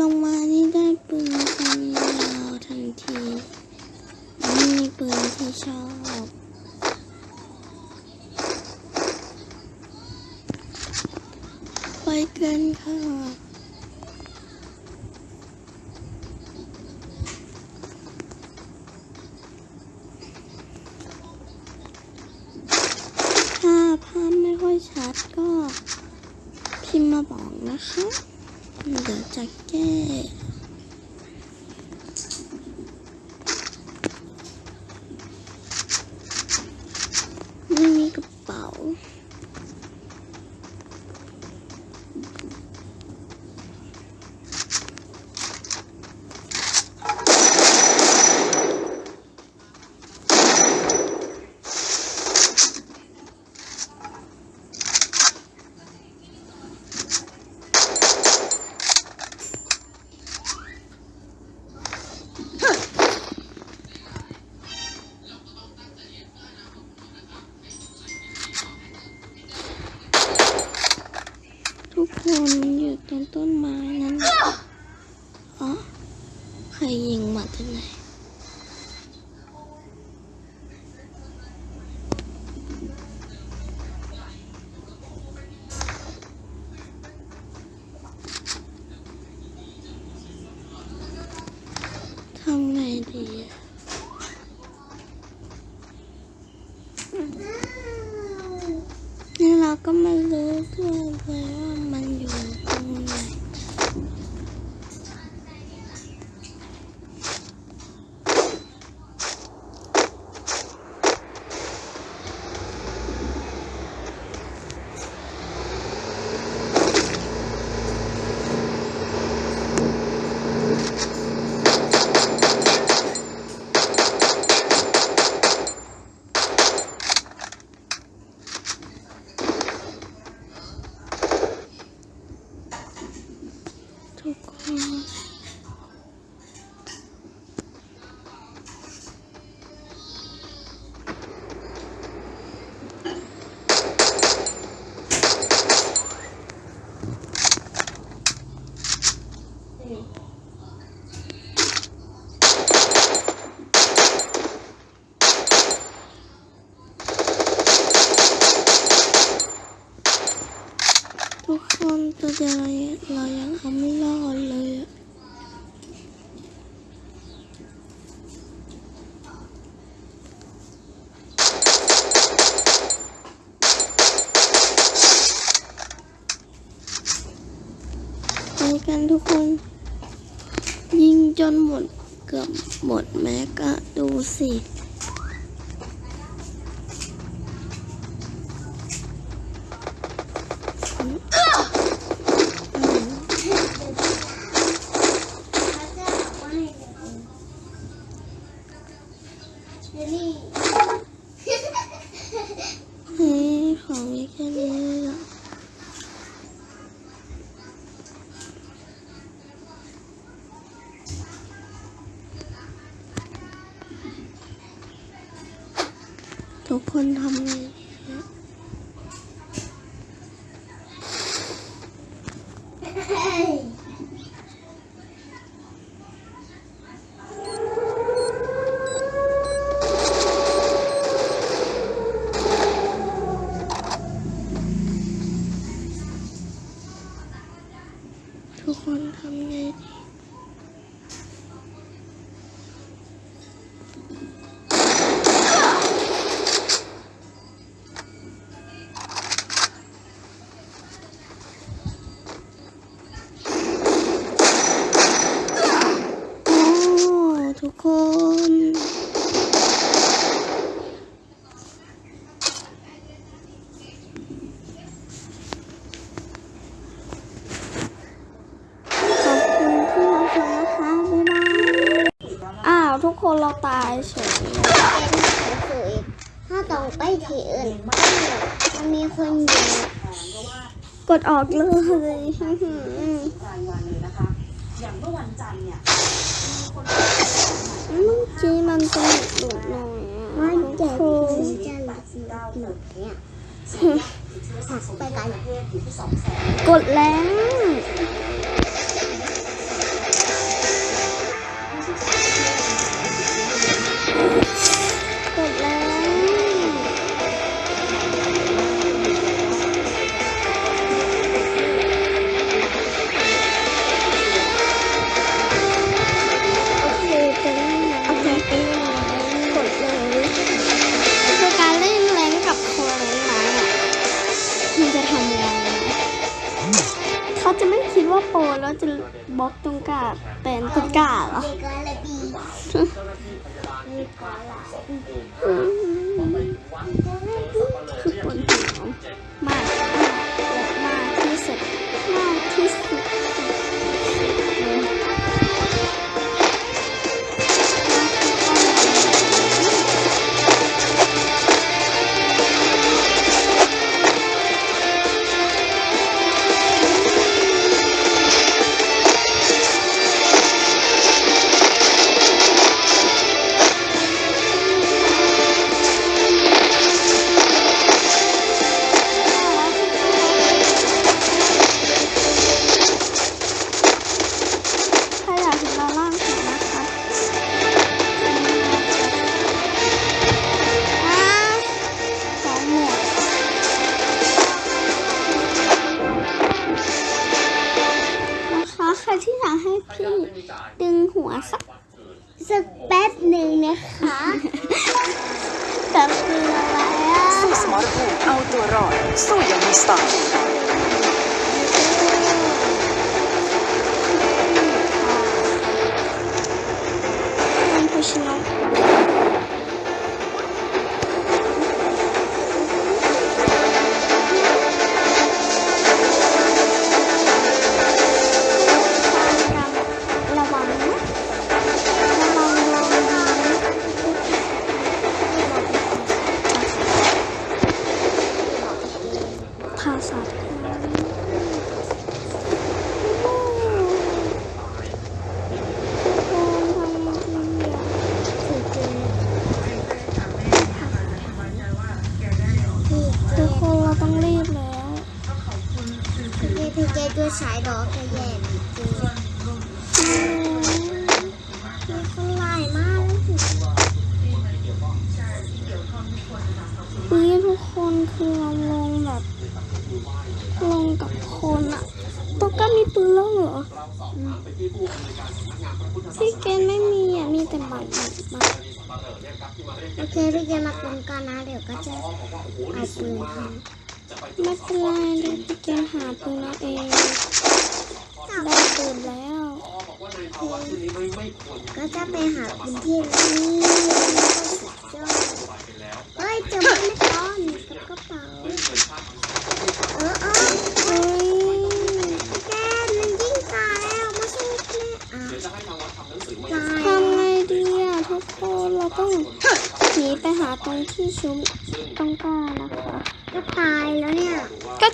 ลงมานี่ได้ปืนกันยาวทันทีไม่มีปืนที่ชอบไปกันค่ะถ้าภาพไม่ค่อยชัดก็พิมพ์มาบอกนะคะ เดี๋ยวจะแก้ ไม่มีกระเป๋า ทุกคนอยู่ตรงต้นไม้นั้นอ๋อใครยิงมาจากไหน ทุกคนทำไง ถ้าต้องไปที่อื่นมันมีคนอยู่กดออกเลยรายวันเลยนะคะอย่างเมื่อวันจันทร์เนี่ยเมื่อกี้มันจะหลุดหน่อยมันจะกคนจะหลับหนุกเนี่ยไปกลประเทศอยู่ที่สองแสนกดแล้ว บ๊อบตุงกาเป็นตุงกาเหรอ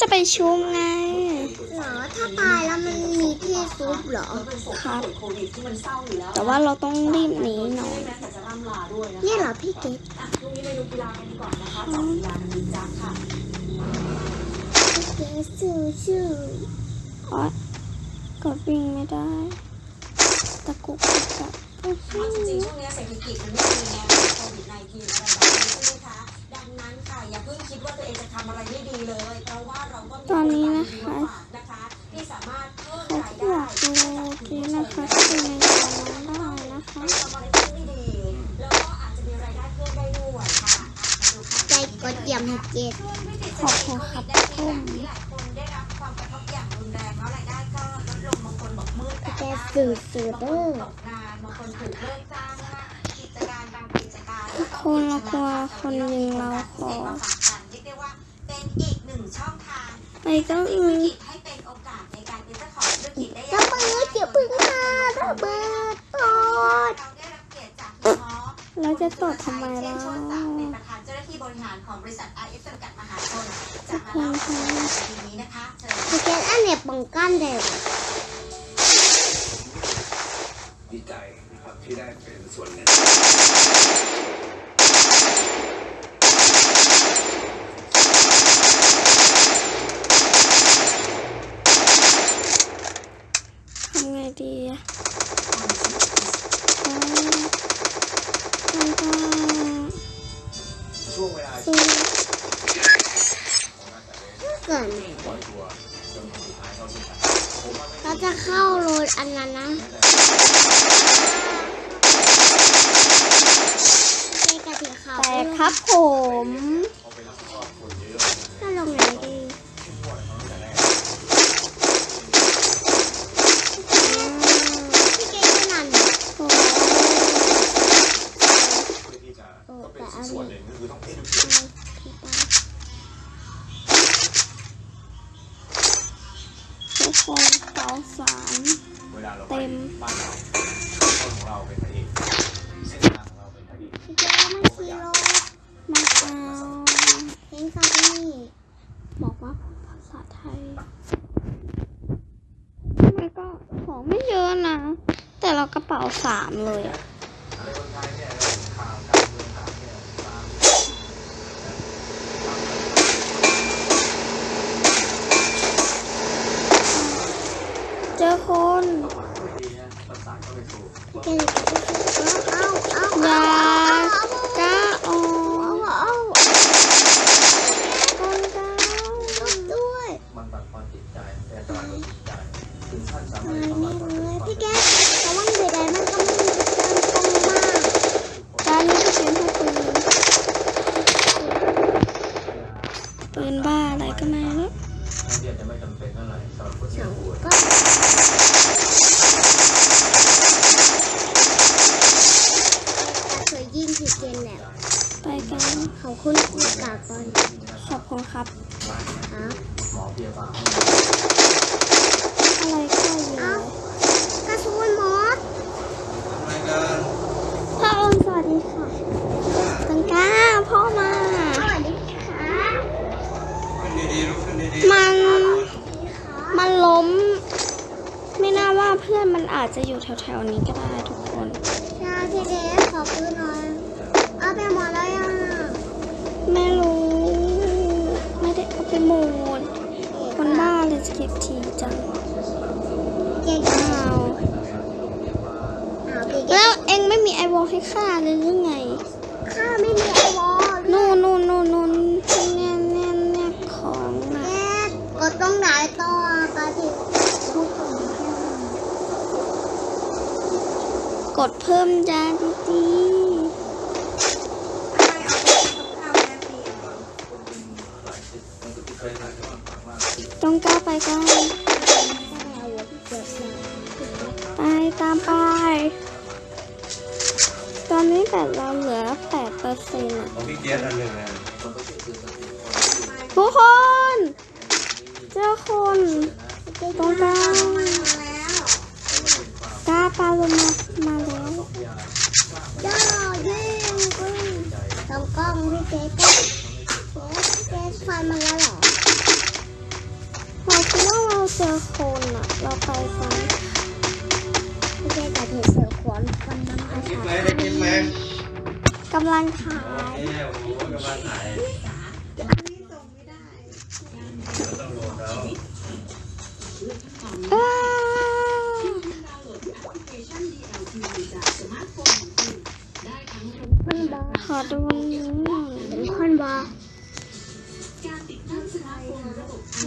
จะไปชุมไงหรอถ้าตายแล้วมันมีที่ซุปหรอครับแต่ว่าเราต้องรีบหนีหน่อยนี่เหรอพี่เกดูกีฬากันก่อนนะคะจากกีฬาดีจ้าค่ะ สื่อสื่อเด้คนละกลัวคนยิงเราขอไปเจ้าอีกเจ้าปืนเจ้าปืนมาระเบิดตอดแล้วจะตอดทำไมล่ะบริหารของบริษัท RF จำกัดมหาชนจะมาเล่าเรื่องนี้นะคะเชิญอันเนี่ยป้องกันเด็ก ดีใจนะครับที่ได้เป็นส่วนหนึ่งทำไงดี เป็นนบ้าอะไรก็ไม่รู้ กดเพิ่มจานดีต้องก้าไปก้าวไปตามไปตอนนี้แต่เราเหลือแปดเปอร์เซ็นต์อะทุกคน เจ้าคนตรงกลา มาแล้วหรอเราคิดว่าเราเจอโคนอะเราไปซ้ำไม่ใช่แต่เห็นเสือโคนวันนั้นอาชาฑ์กิำลังขาลังขาย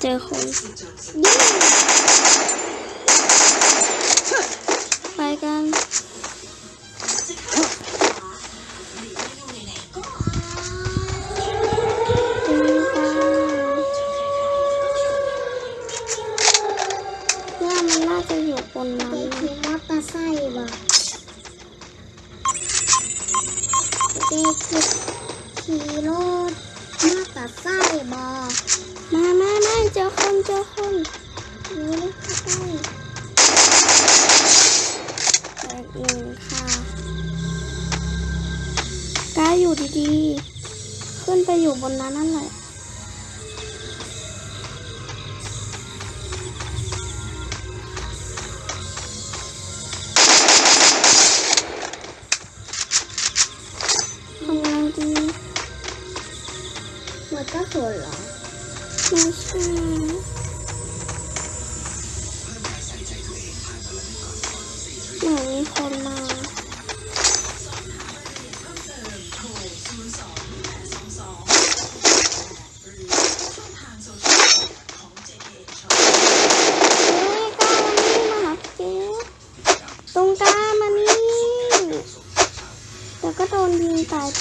내 거의 빨간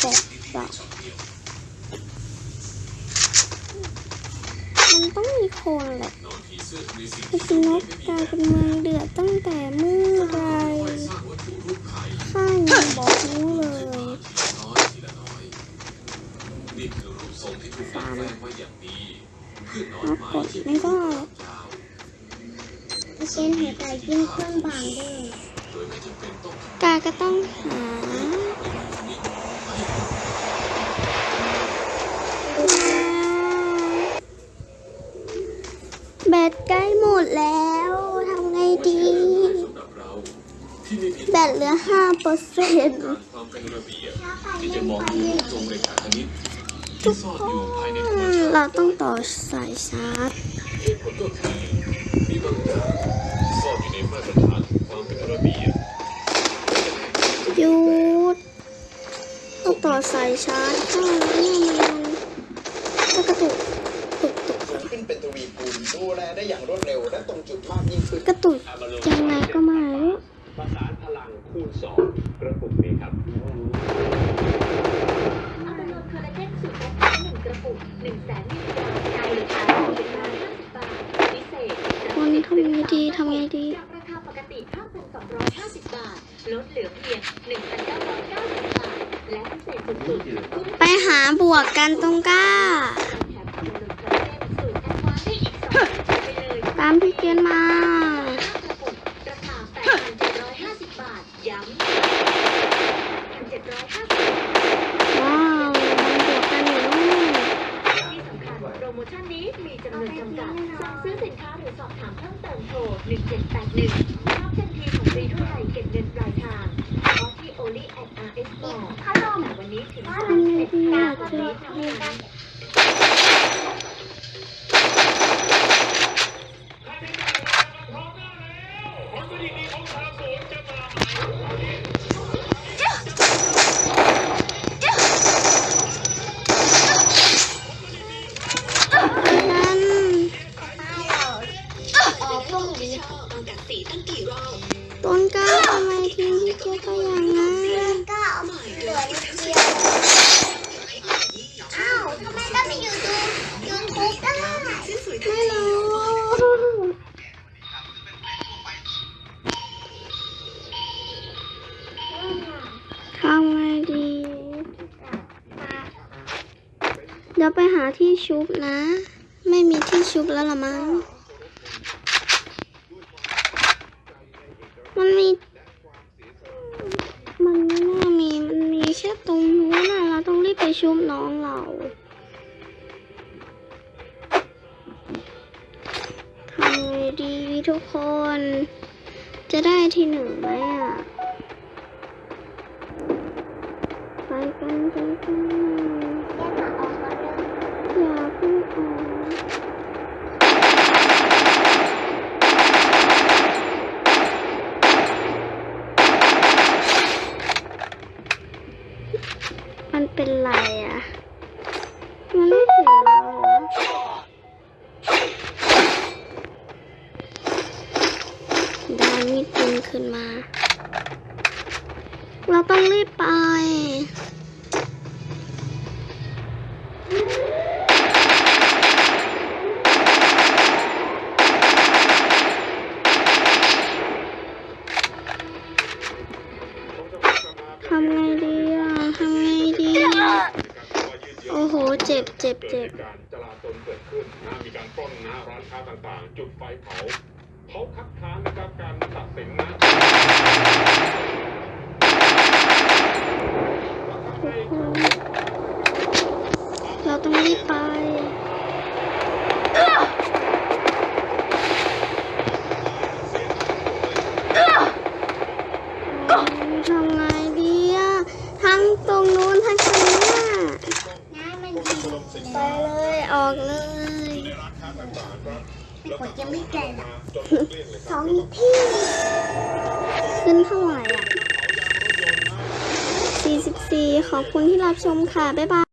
对 ไยชาร์จนี่มันก็กระตุกตุกตุกขึ้นเป็นทวีคูณดูแลได้อย่างรวดเร็วและตรงจุดมากยิ่งขึ้นกระตุกยังไง อมั้ง มันมี มันไม่น่ามี มันมีแค่ตรงนู้นนะเราต้องรีบไปชุบน้องเราทำไงดีทุกคน จะได้ที่หนึ่งไหมอะ ไปกันไปกัน เป็นไรอะ่ะ คัดค้านนะครับการตัดสินนะเราต้องรีบไปทำไงดีอะทั้งตรงนู้นทั้งตรงนี้น้ำมันไปเลย ออกเลย ไม่กดยังไม่แก่นะ อกสองที่ ขึ้นเท่าไหร่อะ 44 ขอบคุณที่รับชมค่ะ บ๊ายบาย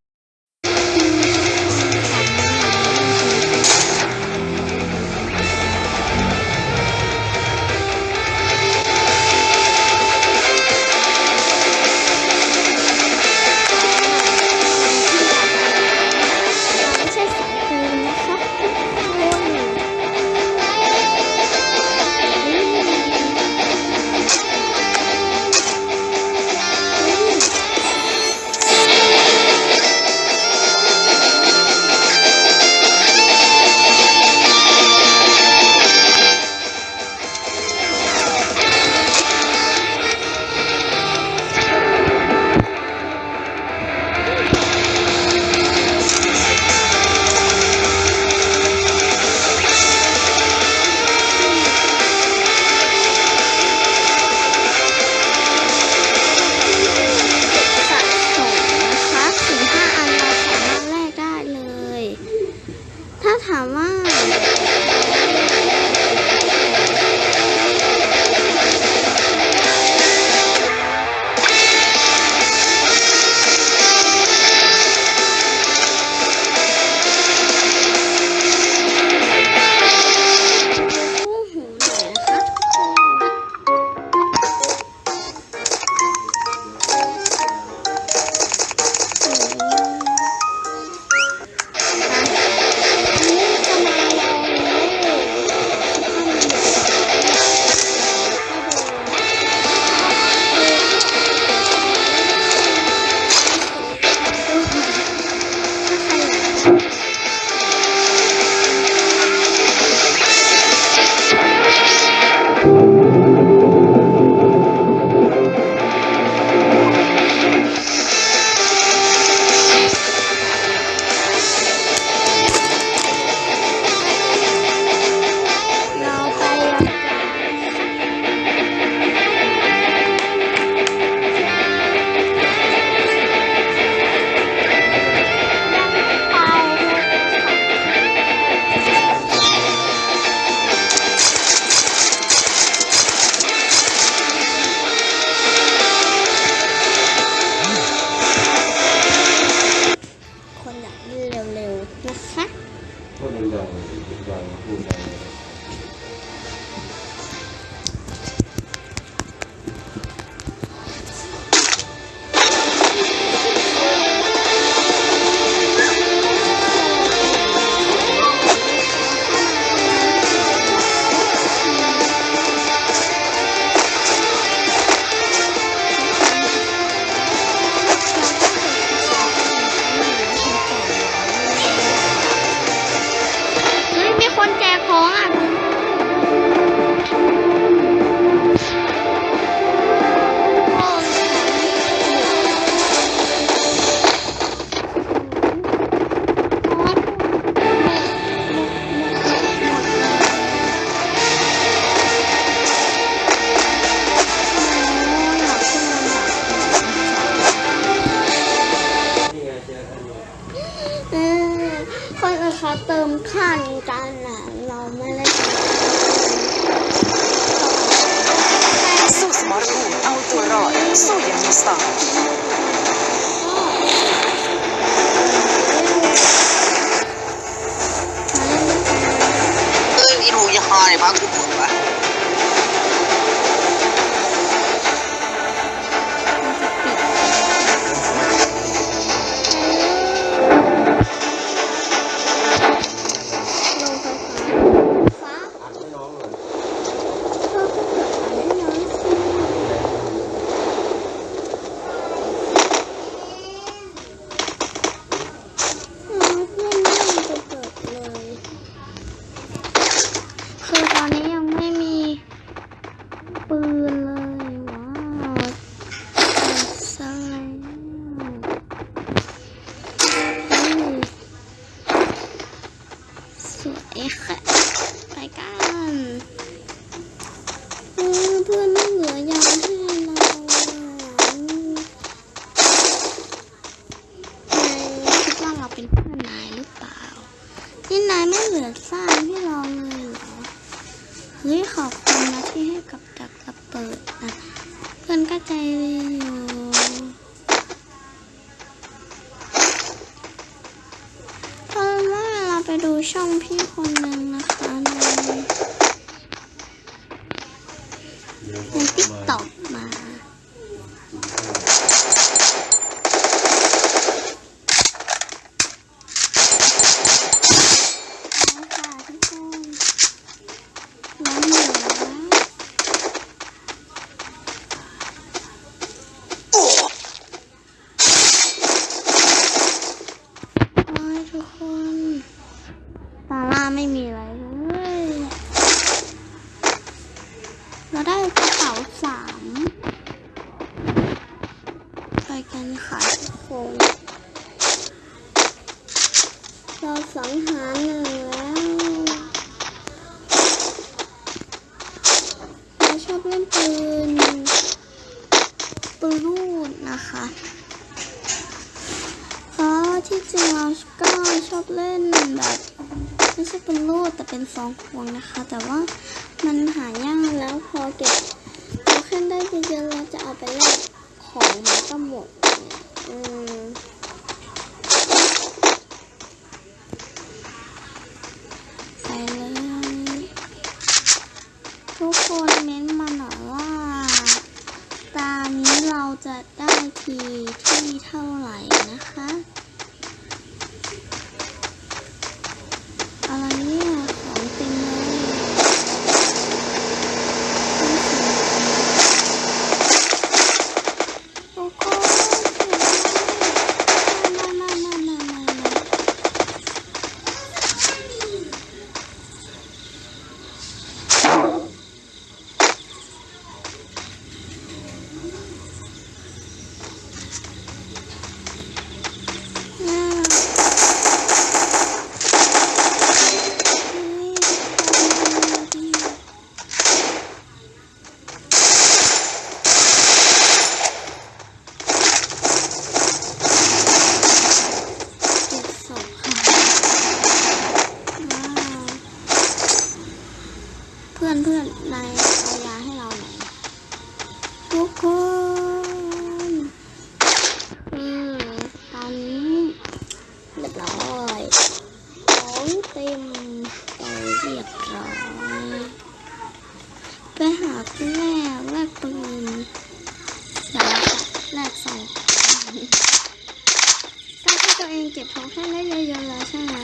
ให้ได้เยอะๆแล้วใช่ไหม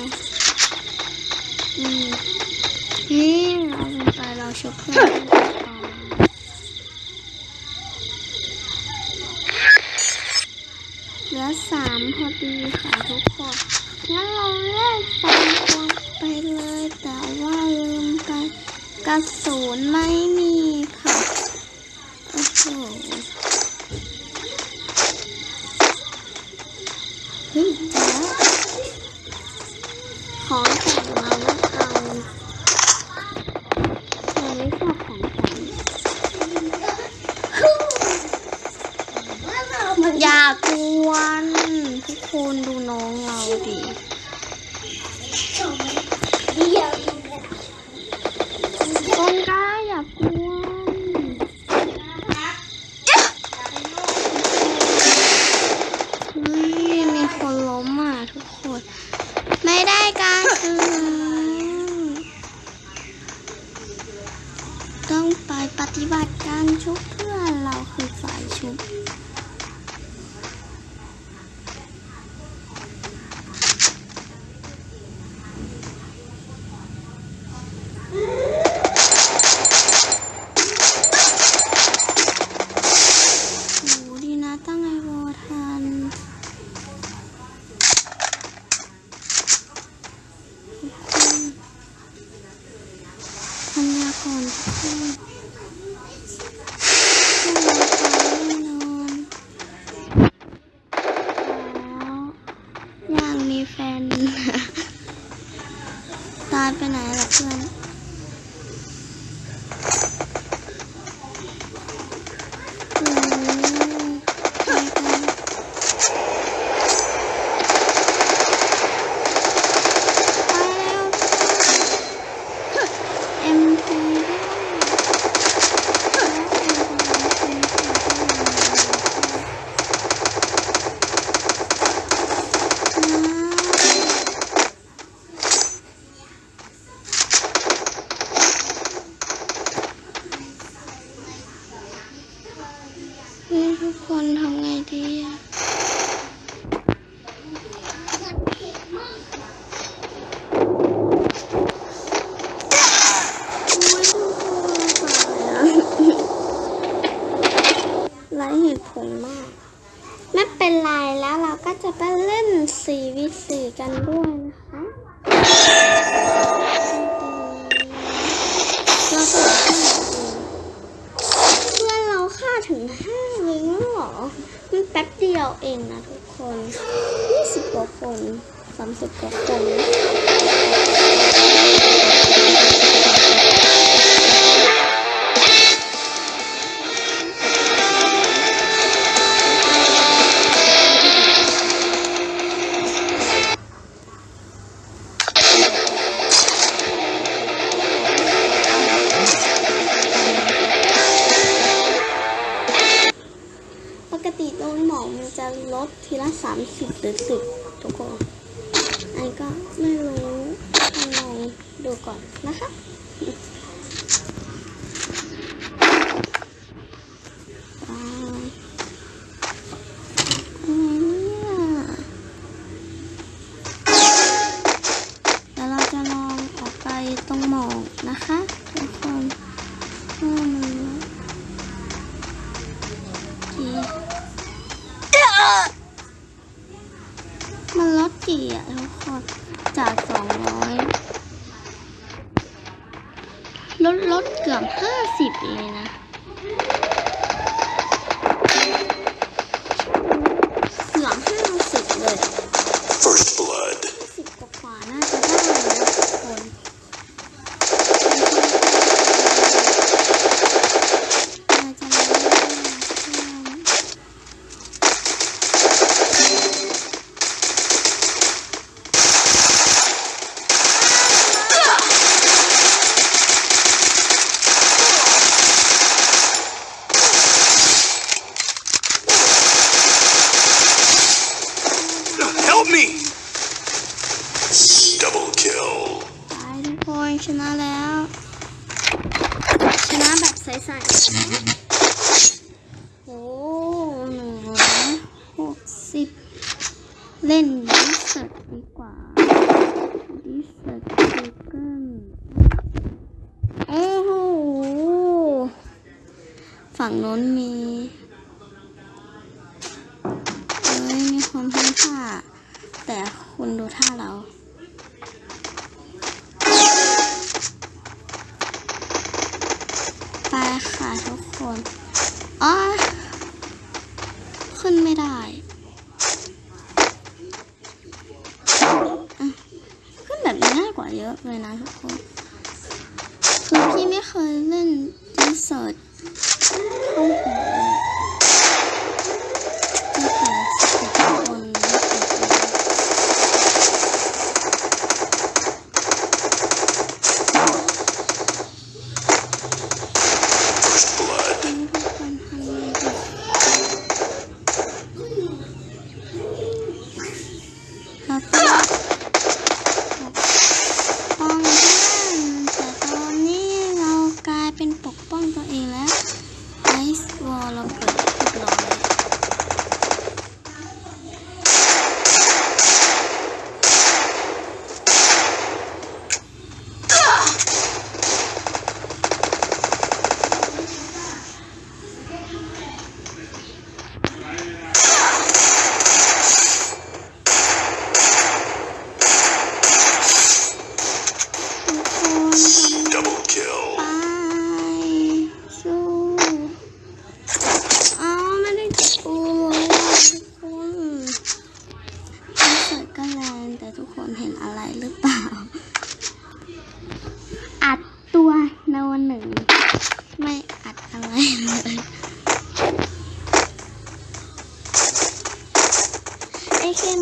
อืมนี่เราไปเราชุบเพื่อนเหลือสามพอดีค่ะทุกคนงั้นเราเลกสามตัวไปเลย แต่ว่าลืมกันกระสุนไม่ con hôm nay thì à, ทุกคนอันก็ไม่รู้ยัไงดูก่อนนะคะ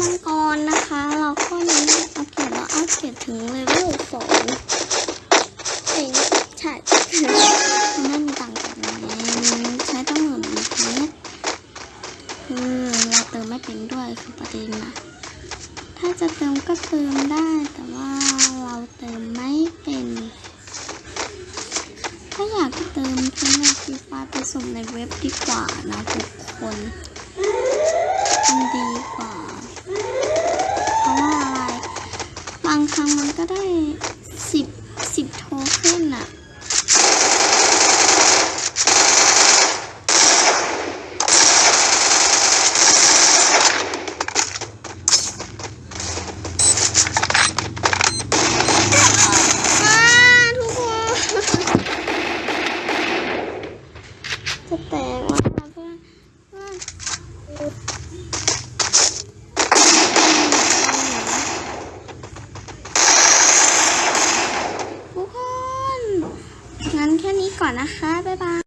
มังกรนะคะ เราก็นี้อัปเกรดแล้วอัปเกรดถึงเลเวลสองเองใช่มันไม่มีต่างกันใช้ต้องเหมือนเมตรคือเราเติมไม่เป็นด้วยคือประเด็นนะ ถ้าจะเติมก็เติมได้